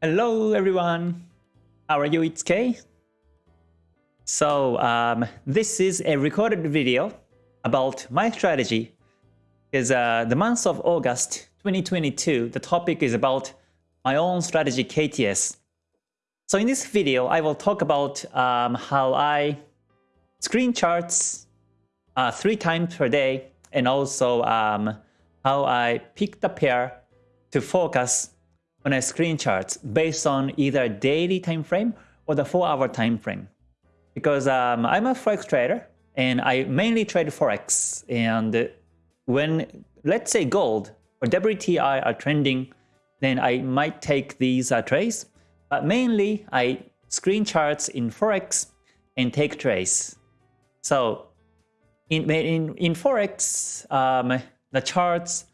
Hello everyone, how are you? It's Kay. So um, this is a recorded video about my strategy because uh, the month of August 2022, the topic is about my own strategy KTS. So in this video, I will talk about um, how I screen charts uh, three times per day and also um, how I pick the pair to focus when I screen charts based on either daily time frame or the 4-hour time frame. Because um, I'm a forex trader and I mainly trade forex. And when, let's say gold or WTI are trending, then I might take these uh, trades. But mainly I screen charts in forex and take trades. So in, in, in forex, um, the charts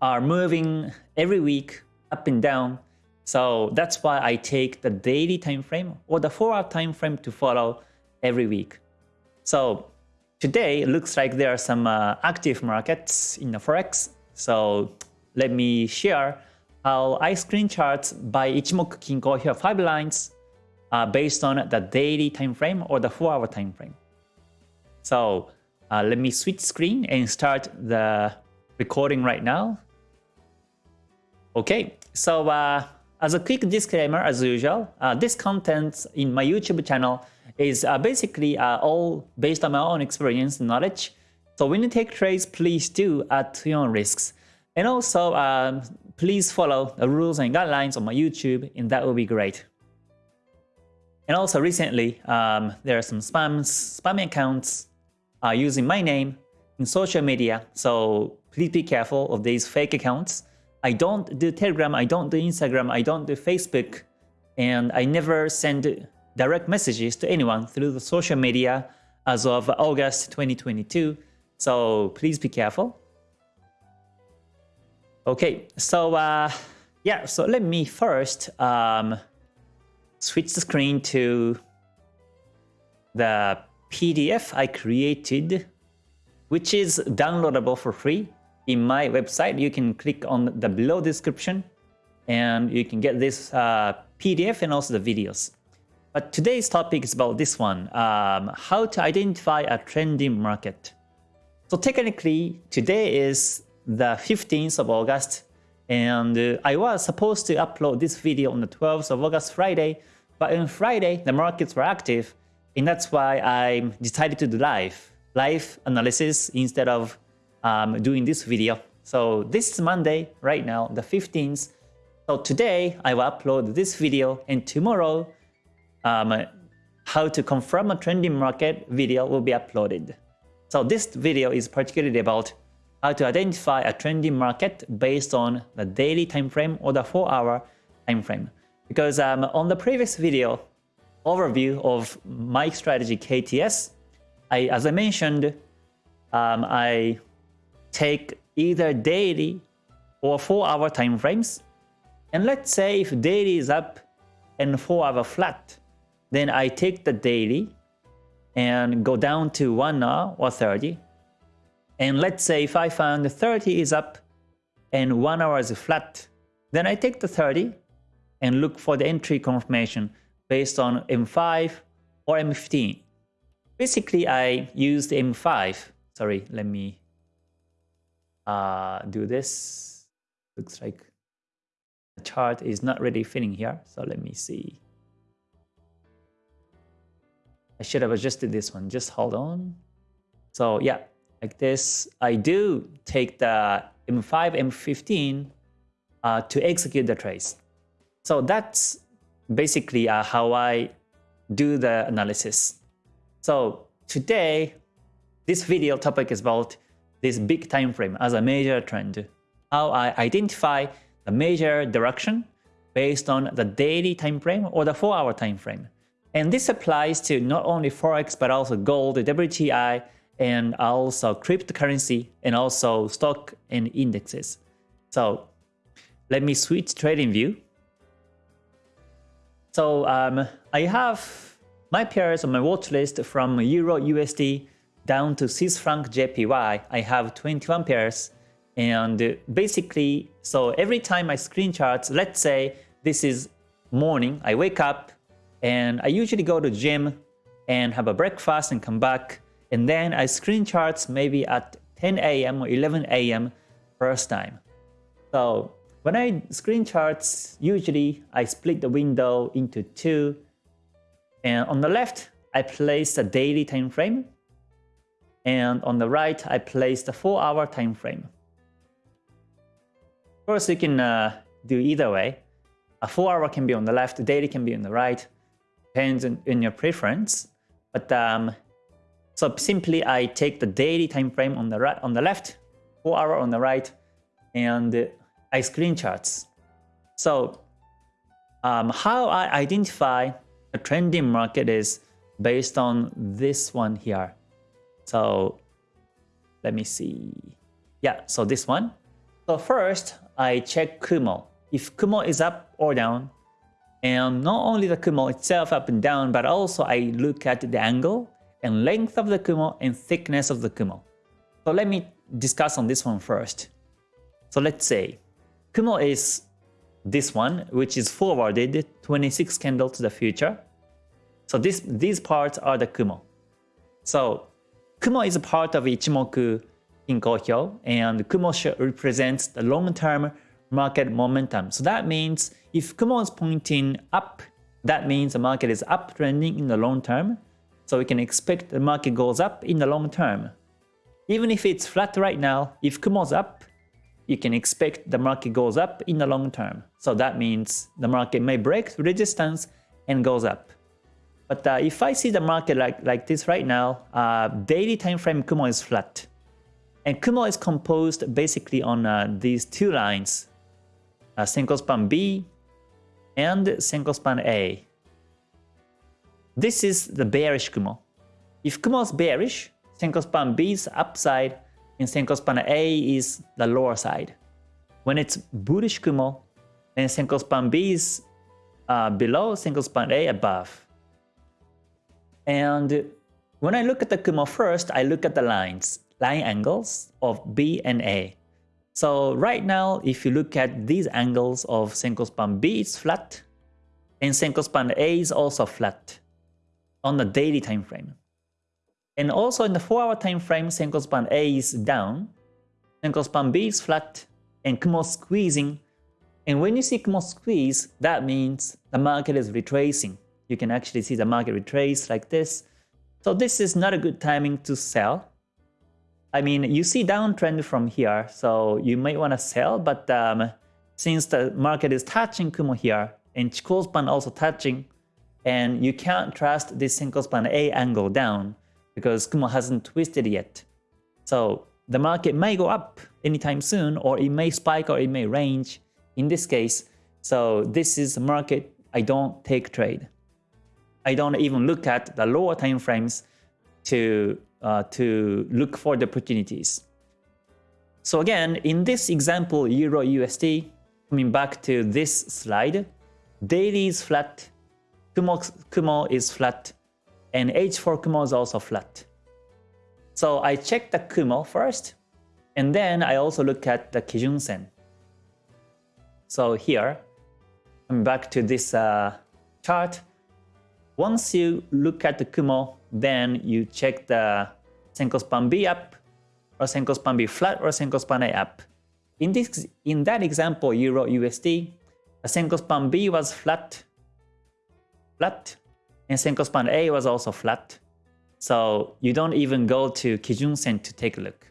are moving every week up and down. So that's why I take the daily time frame or the 4-hour time frame to follow every week. So today it looks like there are some uh, active markets in the Forex. So let me share how I screen charts by Ichimoku Kinko Hyo 5 lines uh, based on the daily time frame or the 4-hour time frame. So uh, let me switch screen and start the recording right now. Okay, so uh, as a quick disclaimer, as usual, uh, this content in my YouTube channel is uh, basically uh, all based on my own experience and knowledge. So when you take trades, please do at your own risks. And also, um, please follow the rules and guidelines on my YouTube, and that will be great. And also recently, um, there are some spams, spam accounts uh, using my name in social media, so please be careful of these fake accounts. I don't do Telegram, I don't do Instagram, I don't do Facebook, and I never send direct messages to anyone through the social media as of August 2022, so please be careful. Okay, so uh, yeah, so let me first um, switch the screen to the PDF I created, which is downloadable for free in my website, you can click on the below description and you can get this uh, PDF and also the videos. But today's topic is about this one, um, how to identify a trending market. So technically, today is the 15th of August, and uh, I was supposed to upload this video on the 12th of August, Friday, but on Friday, the markets were active, and that's why I decided to do live, live analysis instead of um, doing this video. So this is Monday right now, the 15th. So today I will upload this video and tomorrow um, how to confirm a trending market video will be uploaded. So this video is particularly about how to identify a trending market based on the daily time frame or the 4-hour time frame. Because um, on the previous video overview of my strategy KTS, I, as I mentioned, um, I take either daily or 4 hour time frames. And let's say if daily is up and 4 hour flat, then I take the daily and go down to 1 hour or 30. And let's say if I found 30 is up and 1 hour is flat, then I take the 30 and look for the entry confirmation based on M5 or M15. Basically, I used M5. Sorry, let me uh, do this. Looks like the chart is not really fitting here. So let me see. I should have adjusted this one. Just hold on. So yeah, like this. I do take the M5, M15 uh, to execute the trace. So that's basically uh, how I do the analysis. So today, this video topic is about this big time frame as a major trend, how I identify the major direction based on the daily time frame or the 4-hour time frame. And this applies to not only Forex but also gold, WTI, and also cryptocurrency and also stock and indexes. So let me switch trading view. So um, I have my pairs on my watch list from Euro USD down to Swiss franc JPY, I have 21 pairs. And basically, so every time I screen charts, let's say this is morning, I wake up and I usually go to gym and have a breakfast and come back. And then I screen charts maybe at 10 a.m. or 11 a.m. first time. So when I screen charts, usually I split the window into two. And on the left, I place the daily time frame. And on the right, I place the 4-hour time frame. Of course, you can uh, do either way. A 4-hour can be on the left, daily can be on the right. Depends on, on your preference. But um, so simply I take the daily time frame on the right, on the left, 4-hour on the right, and I screen charts. So um, how I identify a trending market is based on this one here. So let me see. Yeah, so this one. So first, I check Kumo. If Kumo is up or down, and not only the Kumo itself up and down, but also I look at the angle and length of the Kumo and thickness of the Kumo. So let me discuss on this one first. So let's say Kumo is this one, which is forwarded 26 candle to the future. So this, these parts are the Kumo. So Kumo is a part of Ichimoku in Kinko and Kumo represents the long-term market momentum. So that means if Kumo is pointing up, that means the market is uptrending in the long term. So we can expect the market goes up in the long term. Even if it's flat right now, if Kumo is up, you can expect the market goes up in the long term. So that means the market may break resistance and goes up. But uh, if I see the market like, like this right now, uh, daily time frame Kumo is flat. And Kumo is composed basically on uh, these two lines, uh, span B and Senko span A. This is the bearish Kumo. If Kumo is bearish, Senko span B is upside and Senko span A is the lower side. When it's bullish Kumo, then Senko span B is uh, below, Senko span A above. And when I look at the Kumo first, I look at the lines, line angles of B and A. So right now, if you look at these angles of Senko span B, it's flat, and Senko span A is also flat on the daily time frame. And also in the 4-hour time frame, Senko span A is down, Senko span B is flat, and Kumo squeezing. And when you see Kumo squeeze, that means the market is retracing you can actually see the market retrace like this. So this is not a good timing to sell. I mean, you see downtrend from here, so you might want to sell, but um, since the market is touching Kumo here, and Chikou span also touching, and you can't trust this Senko span A angle down because Kumo hasn't twisted yet. So the market may go up anytime soon, or it may spike or it may range in this case. So this is a market I don't take trade. I don't even look at the lower time frames to, uh, to look for the opportunities. So again, in this example, Euro USD, coming back to this slide, daily is flat, Kumo, Kumo is flat, and H4 Kumo is also flat. So I check the Kumo first, and then I also look at the Kijun Sen. So here, I'm back to this uh, chart. Once you look at the Kumo, then you check the Senkospan B up, or Senkospan B flat, or Senkospan A up. In, this, in that example, Euro USD, the Senkospan B was flat, flat, and Senkospan A was also flat. So you don't even go to Kijun Sen to take a look.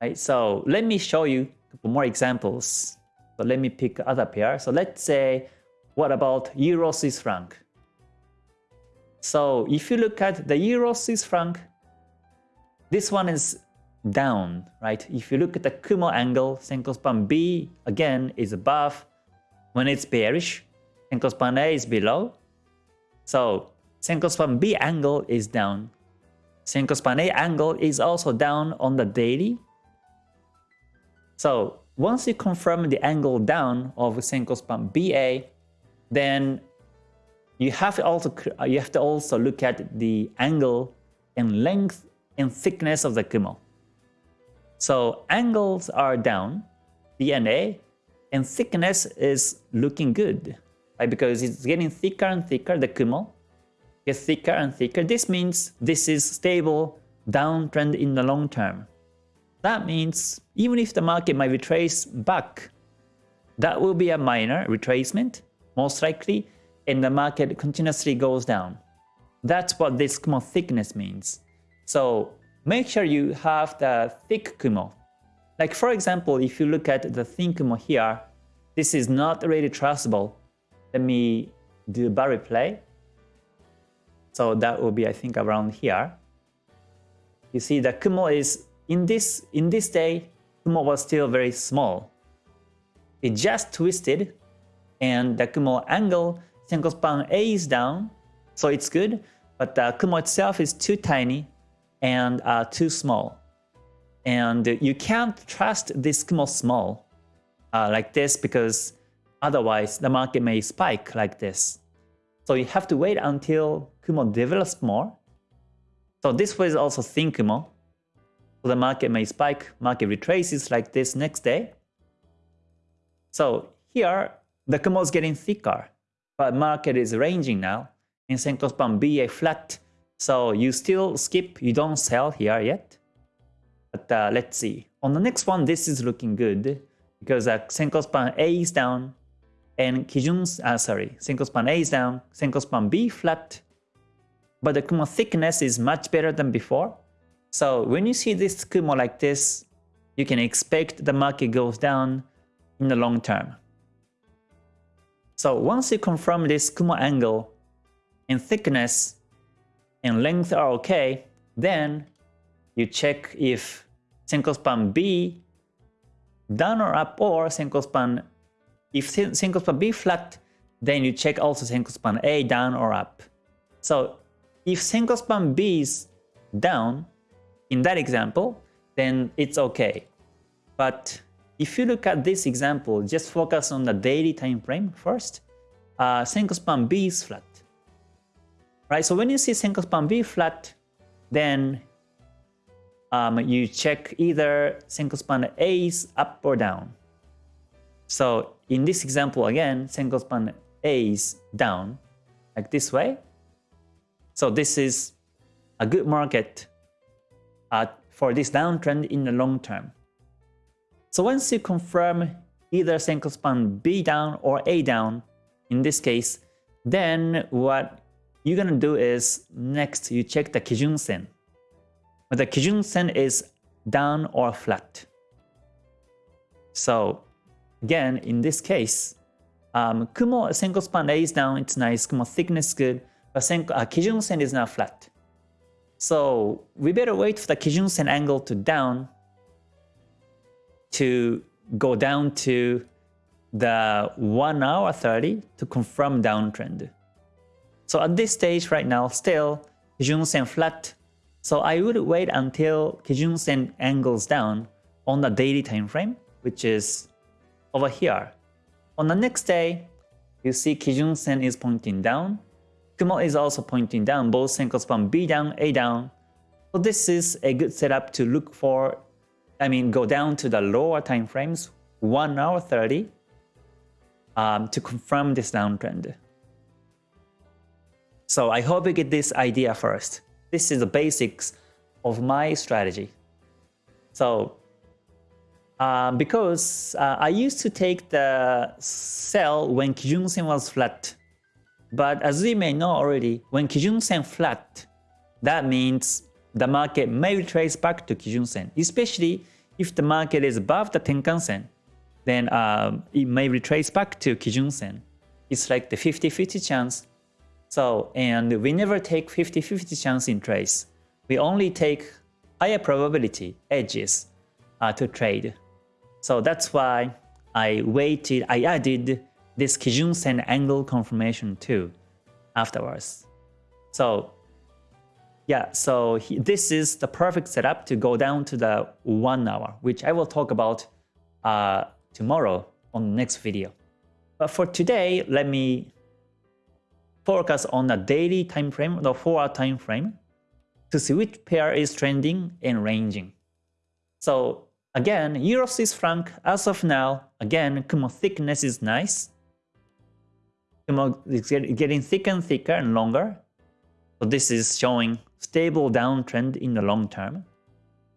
Right, so let me show you a couple more examples. So let me pick other pair. So let's say what about Euro Swiss franc? So if you look at the Euro Swiss franc, this one is down, right? If you look at the Kumo angle, Senko span B again is above. When it's bearish, Senko span A is below. So Senko span B angle is down. Senko span A angle is also down on the daily. So once you confirm the angle down of Senko span BA, then you have to also uh, you have to also look at the angle and length and thickness of the Kumo. So angles are down, DNA, and thickness is looking good, right? Because it's getting thicker and thicker, the Kumo gets thicker and thicker. This means this is stable downtrend in the long term. That means even if the market might retrace back, that will be a minor retracement, most likely, and the market continuously goes down. That's what this Kumo thickness means. So make sure you have the thick Kumo. Like for example, if you look at the thin Kumo here, this is not really trustable. Let me do a bar replay. So that will be, I think, around here. You see the Kumo is in this in this day, Kumo was still very small. It just twisted and the Kumo angle Senko span A is down, so it's good, but the Kumo itself is too tiny and uh, too small. And you can't trust this Kumo small uh, like this because otherwise the market may spike like this. So you have to wait until Kumo develops more so this was also thin Kumo. So the market may spike, market retraces like this next day. So here, the Kumo is getting thicker, but market is ranging now. In Senko span BA flat, so you still skip, you don't sell here yet. But uh, let's see. On the next one, this is looking good because uh, Senko span A is down and Kijun, uh, sorry, Senko span A is down, Senko span B flat, but the Kumo thickness is much better than before. So when you see this Kumo like this, you can expect the market goes down in the long term. So once you confirm this Kumo angle and thickness and length are okay, then you check if Senko span B down or up or Senko span if Senko span B flat, then you check also Senko span A down or up. So if Senko span B is down, in that example, then it's okay. But if you look at this example, just focus on the daily time frame first. Uh, Senko span B is flat. Right, so when you see Senko span B flat, then um, you check either Senko span A is up or down. So in this example again, Senko span A is down, like this way. So this is a good market uh, for this downtrend in the long term. So once you confirm either Senko span B down or A down, in this case, then what you're gonna do is next you check the Kijun Sen. Whether Kijun Sen is down or flat. So again, in this case, um, Kumo Senko span A is down, it's nice, Kumo thickness good, but sen, uh, Kijun Sen is now flat. So we better wait for the Kijun Sen angle to down to go down to the 1 hour 30 to confirm downtrend. So at this stage right now, still Kijun Sen flat. So I would wait until Kijun Sen angles down on the daily time frame, which is over here. On the next day, you see Kijun Sen is pointing down Kumo is also pointing down, both Senko span B down, A down. So this is a good setup to look for, I mean, go down to the lower time frames, 1 hour 30, um, to confirm this downtrend. So I hope you get this idea first. This is the basics of my strategy. So uh, because uh, I used to take the sell when Kijun Sen was flat but as we may know already, when Kijun Sen flat, that means the market may retrace back to Kijun Sen, especially if the market is above the Tenkan Sen, then uh, it may retrace back to Kijun Sen. It's like the 50-50 chance. So, and we never take 50-50 chance in trades. We only take higher probability edges uh, to trade. So that's why I waited, I added this Kijun Sen angle confirmation too afterwards. So yeah, so he, this is the perfect setup to go down to the one hour, which I will talk about uh, tomorrow on the next video. But for today, let me focus on the daily time frame, the 4 hour time frame, to see which pair is trending and ranging. So Again, Euro Swiss franc, as of now, again, Kumo thickness is nice. Kumo is getting thicker and thicker and longer. So this is showing stable downtrend in the long term.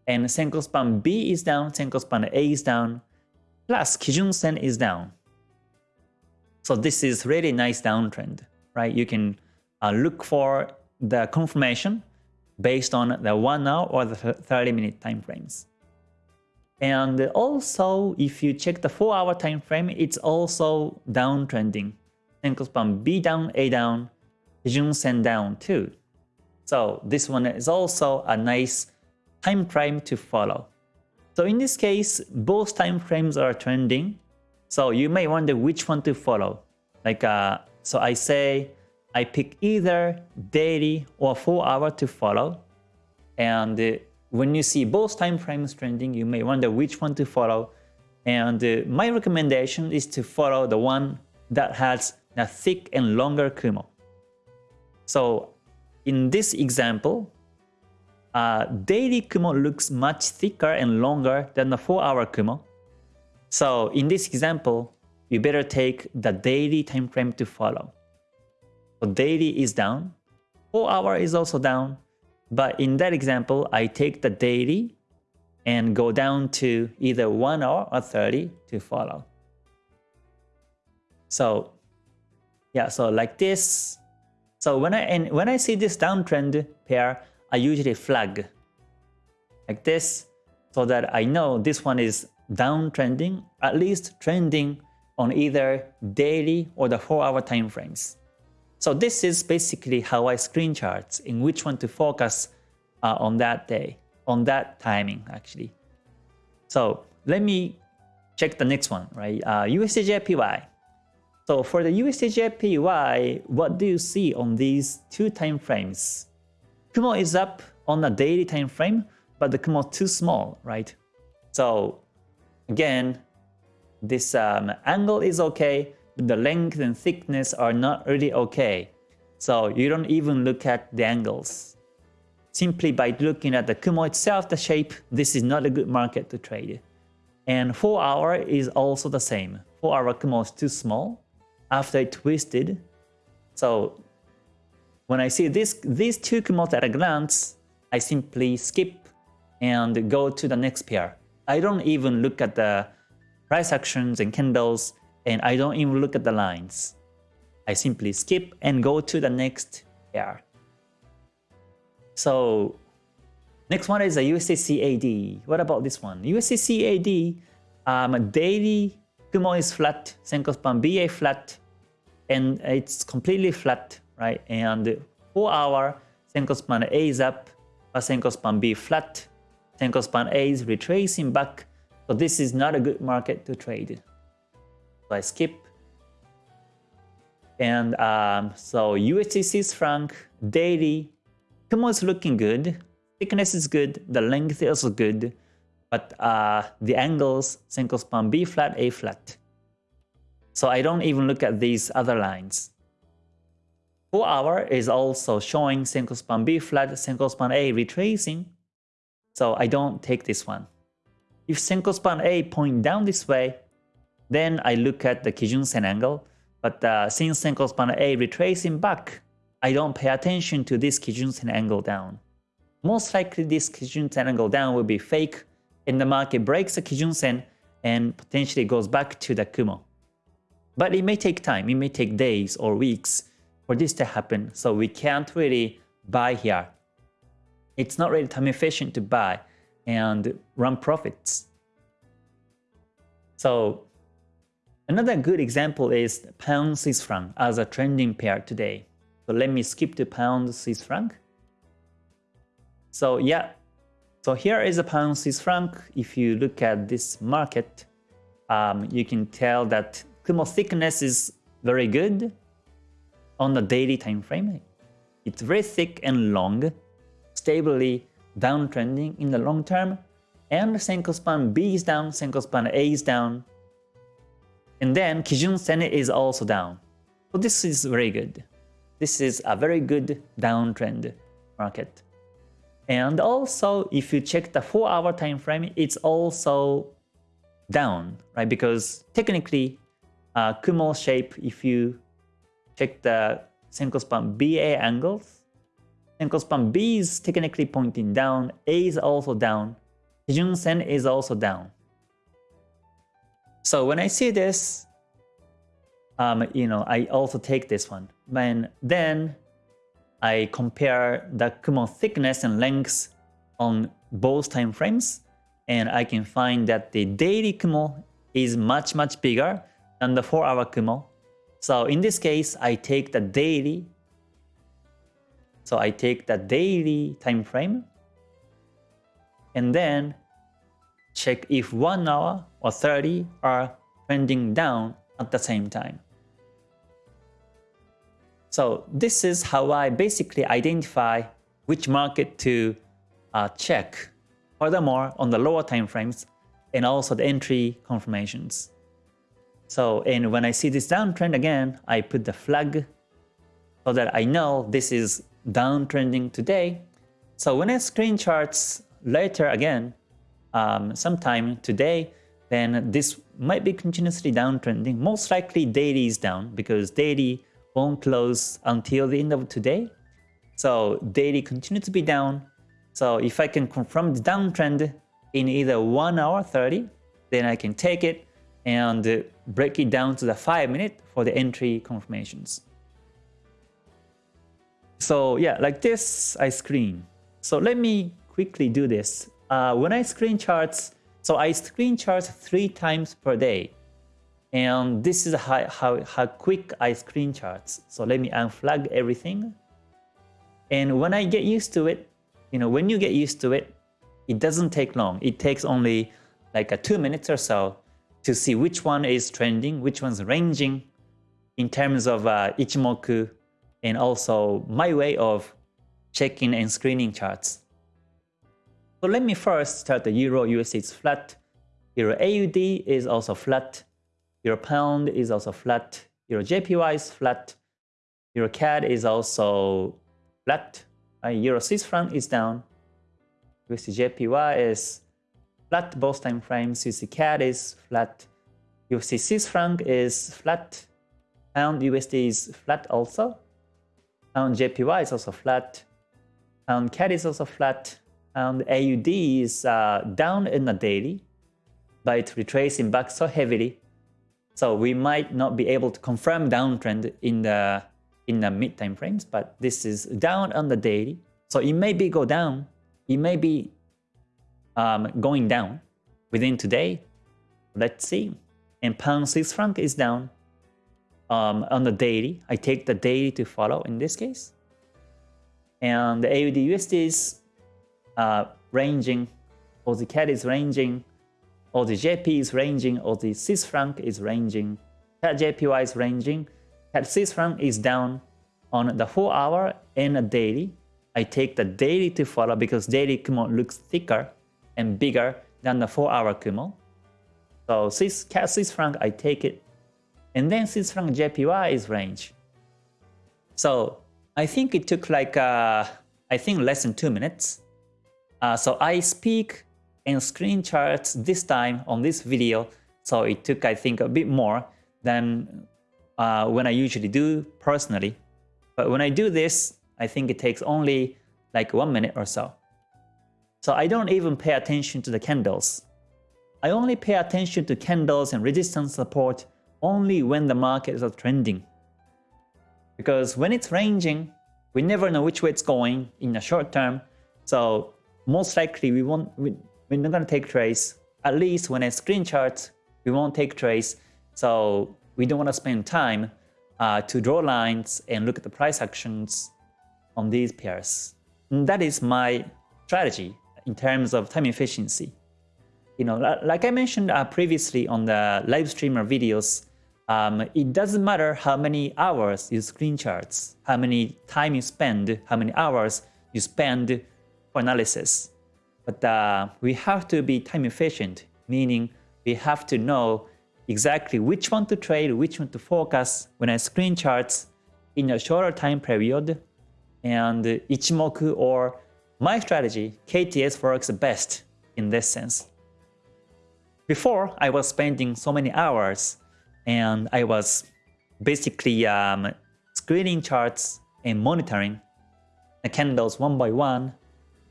And Senko span B is down, Senko span A is down, plus Kijun Sen is down. So this is really nice downtrend, right? You can uh, look for the confirmation based on the 1 hour or the 30 minute time frames. And also, if you check the 4 hour time frame, it's also downtrending. Senko span B down, A down, Kijun Sen down too. So this one is also a nice time frame to follow. So in this case, both time frames are trending. So you may wonder which one to follow. Like, uh, so I say I pick either daily or 4 hour to follow. And uh, when you see both time frames trending, you may wonder which one to follow. And uh, my recommendation is to follow the one that has a thick and longer Kumo. So in this example, uh, daily Kumo looks much thicker and longer than the 4-hour Kumo. So in this example, you better take the daily time frame to follow. So daily is down, 4 hour is also down, but in that example, I take the daily and go down to either 1 hour or 30 to follow. So yeah, so like this. So when I and when I see this downtrend pair, I usually flag like this so that I know this one is downtrending, at least trending on either daily or the 4 hour time frames. So this is basically how I screen charts in which one to focus uh, on that day, on that timing actually. So let me check the next one, right? Uh, USDJPY. So for the USDJPY, what do you see on these two time frames? Kumo is up on a daily time frame, but the Kumo is too small, right? So again, this um, angle is okay, but the length and thickness are not really okay. So you don't even look at the angles. Simply by looking at the Kumo itself, the shape, this is not a good market to trade. And 4 hour is also the same. 4 hour Kumo is too small after it twisted. So when I see this, these two Kumos at a glance, I simply skip and go to the next pair. I don't even look at the price actions and candles, and I don't even look at the lines. I simply skip and go to the next pair. So next one is a USDCAD. What about this one? USDCAD, um, daily Kumo is flat, Senko span BA flat, and it's completely flat right? And 4 hour Senko span A is up, but Senko span B flat. Senko span A is retracing back. So this is not a good market to trade. So I skip. And um, so USD franc daily, Kumo is looking good. Thickness is good. The length is also good. But uh, the angles, Senko span B flat, A flat. So I don't even look at these other lines. 4 hour is also showing Senko span B flat, Senko span A retracing. So I don't take this one. If Senko span A point down this way, then I look at the Kijun Sen angle. But uh, since Senko span A retracing back, I don't pay attention to this Kijun Sen angle down. Most likely this Kijun Sen angle down will be fake and the market breaks the Kijun Sen and potentially goes back to the Kumo. But it may take time, it may take days or weeks for this to happen. So we can't really buy here. It's not really time efficient to buy and run profits. So another good example is pound Swiss franc as a trending pair today. So let me skip to pound Swiss franc. So yeah, so here is a pound Swiss franc. If you look at this market, um, you can tell that Kumo thickness is very good on the daily time frame. It's very thick and long, stably downtrending in the long term, and Senko span B is down, Senko span A is down, and then Kijun Sen is also down. So this is very good. This is a very good downtrend market. And also, if you check the 4 hour time frame, it's also down, right? Because technically, uh, Kumo shape, if you check the Senko span BA angles, Senko span B is technically pointing down, A is also down, Kijun Sen is also down. So when I see this, um, you know, I also take this one. And then I compare the Kumo thickness and length on both time frames, and I can find that the daily Kumo is much, much bigger than the 4-hour Kumo. So in this case, I take the daily. So I take the daily time frame, and then check if 1 hour or 30 are trending down at the same time. So this is how I basically identify which market to uh, check. Furthermore, on the lower time frames and also the entry confirmations. So, and when I see this downtrend again, I put the flag so that I know this is downtrending today. So when I screen charts later again, um, sometime today, then this might be continuously downtrending. Most likely daily is down because daily won't close until the end of today. So daily continue to be down. So if I can confirm the downtrend in either 1 hour 30, then I can take it and break it down to the 5 minute for the entry confirmations. So yeah, like this, I screen. So let me quickly do this. Uh, when I screen charts, so I screen charts three times per day. And this is how, how, how quick I screen charts. So let me unflag everything. And when I get used to it, you know, when you get used to it, it doesn't take long. It takes only like a two minutes or so to see which one is trending, which one's ranging in terms of uh, Ichimoku and also my way of checking and screening charts. So let me first start the Euro USD is flat, Euro AUD is also flat, Euro pound is also flat. Euro JPY is flat. Euro CAD is also flat. Uh, Euro Swiss franc is down. USD JPY is flat both time frames. USD CAD is flat. USD Swiss franc is flat. Pound USD is flat also. Pound JPY is also flat. Pound CAD is also flat. Pound AUD is uh, down in the daily, but it's retracing back so heavily so we might not be able to confirm downtrend in the in the mid time frames, but this is down on the daily. So it may be go down, it may be um, going down within today. Let's see. And pound Swiss franc is down um, on the daily. I take the daily to follow in this case. And the AUD USD is uh, ranging, or the CAD is ranging or the JP is ranging, or the Swiss franc is ranging, CAD JPY is ranging, CAD Swiss franc is down on the 4 hour and a daily. I take the daily to follow because daily Kumo looks thicker and bigger than the 4 hour Kumo. So Swiss, CAD Swiss franc, I take it. And then Swiss franc JPY is range. So I think it took like, uh, I think less than 2 minutes. Uh, so I speak and screen charts this time on this video. So it took, I think, a bit more than uh, when I usually do personally. But when I do this, I think it takes only like one minute or so. So I don't even pay attention to the candles. I only pay attention to candles and resistance support only when the market is trending. Because when it's ranging, we never know which way it's going in the short term. So most likely we won't, we, we're not going to take trades. At least when I screen charts, we won't take trades. So we don't want to spend time uh, to draw lines and look at the price actions on these pairs. And that is my strategy in terms of time efficiency. You know, like I mentioned uh, previously on the live streamer videos, um, it doesn't matter how many hours you screen charts, how many time you spend, how many hours you spend for analysis. But uh, we have to be time efficient, meaning we have to know exactly which one to trade, which one to focus when I screen charts in a shorter time period and Ichimoku or my strategy, KTS works best in this sense. Before, I was spending so many hours and I was basically um, screening charts and monitoring the candles one by one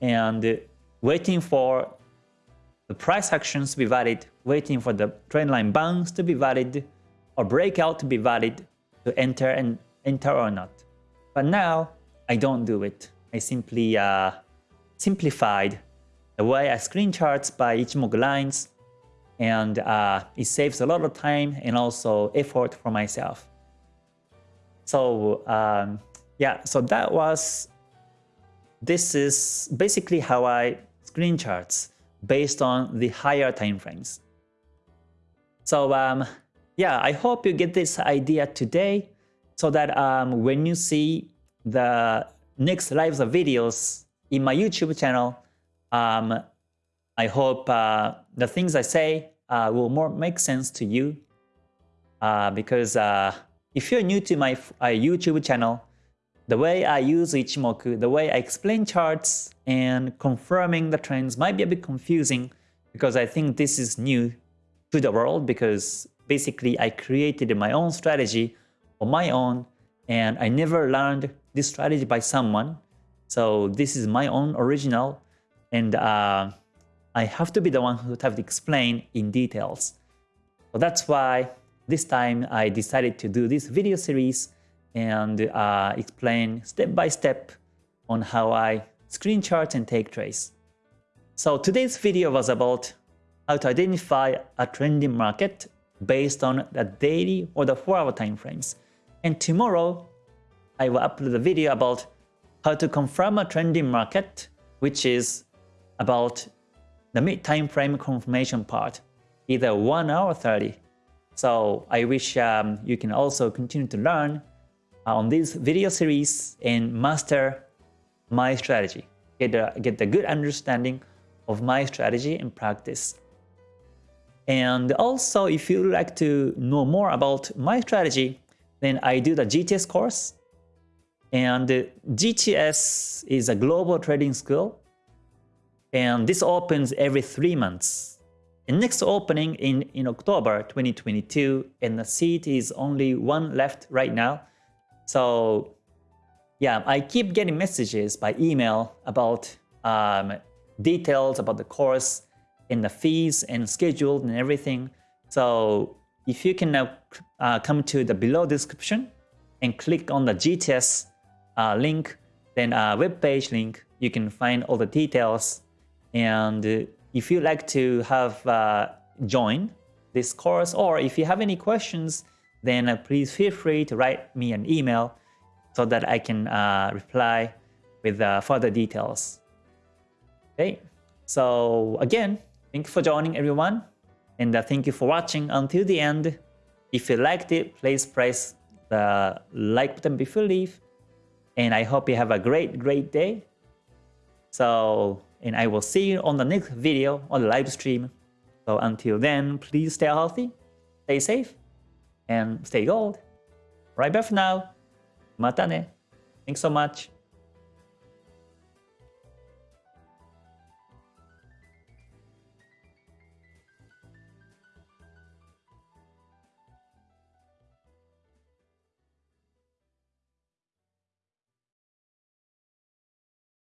and waiting for the price actions to be valid, waiting for the trend line bounce to be valid or breakout to be valid to enter and enter or not. But now I don't do it. I simply uh, simplified the way I screen charts by Ichimoku lines and uh, it saves a lot of time and also effort for myself. So um, yeah, so that was, this is basically how I screen charts based on the higher time frames. So um, yeah, I hope you get this idea today so that um, when you see the next lives of videos in my YouTube channel, um, I hope uh, the things I say uh, will more make sense to you uh, because uh, if you're new to my uh, YouTube channel, the way I use Ichimoku, the way I explain charts and confirming the trends might be a bit confusing because I think this is new to the world because basically I created my own strategy on my own and I never learned this strategy by someone. So this is my own original and uh, I have to be the one who have to explain in details. So that's why this time I decided to do this video series and uh, explain step by step on how I screen chart and take trades. So today's video was about how to identify a trending market based on the daily or the 4-hour time frames. And tomorrow, I will upload a video about how to confirm a trending market, which is about the mid time frame confirmation part, either 1 hour or 30. So I wish um, you can also continue to learn uh, on this video series and master my strategy. Get a, get a good understanding of my strategy and practice. And also, if you would like to know more about my strategy, then I do the GTS course. And GTS is a global trading school. And this opens every three months. And next opening in, in October 2022, and the seat is only one left right now. So yeah, I keep getting messages by email about um, details about the course and the fees and schedule and everything. So if you can now uh, come to the below description and click on the GTS uh, link, then a web page link, you can find all the details. And if you like to have uh, join this course or if you have any questions, then uh, please feel free to write me an email so that I can uh, reply with uh, further details. Okay, so again, thank you for joining everyone and uh, thank you for watching until the end. If you liked it, please press the like button before leave. And I hope you have a great, great day. So, and I will see you on the next video on the live stream. So until then, please stay healthy, stay safe, and stay gold. Right back for now. Mata ne. Thanks so much.